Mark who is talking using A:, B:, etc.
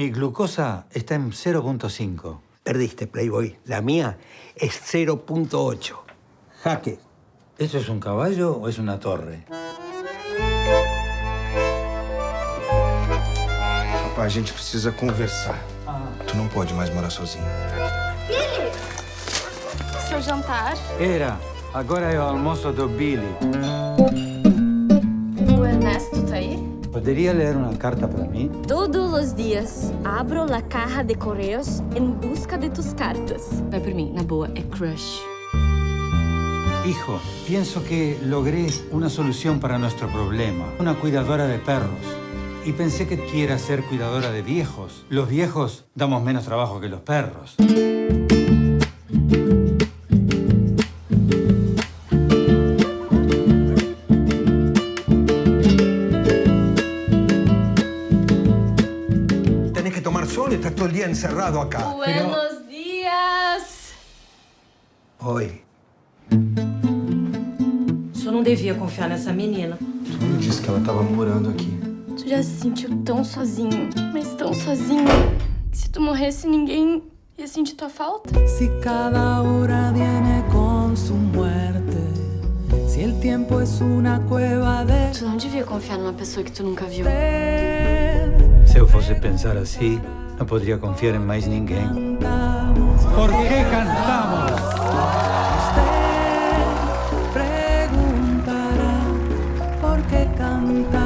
A: Mi glucosa está en 0.5.
B: Perdiste, Playboy. La mía es 0.8. Jaque.
A: ¿Eso es un caballo o es una torre?
C: Rapaz, a gente precisa conversar. Tu não pode mais morar sozinho.
D: Seu jantar.
A: Era. Agora é o almoço do Billy. ¿Podría leer una carta para mí?
E: Todos los días abro la caja de correos en busca de tus cartas.
F: Vai por mim, na boa, é crush.
A: Hijo, pienso que logré una solución para nuestro problema. Una cuidadora de perros. Y pensé que quiera ser cuidadora de viejos. Los viejos damos menos trabajo que los perros.
B: Y estás todo el día encerrado acá.
D: Buenos dias!
B: Oi.
F: Só não devia confiar nessa menina.
C: Tu me disse que ela tava morando aqui.
D: Tu já se sentiu tão sozinho, mas tão sozinho, que se tu morresse, ninguém ia sentir tua falta?
G: Si cada hora viene con su muerte, si el tiempo es una cueva de
D: Tu não devia confiar numa pessoa que tu nunca viu.
A: fosse pensar así, no podría confiar en más ninguém.
G: ¿Por qué cantamos? Usted preguntará por qué cantamos.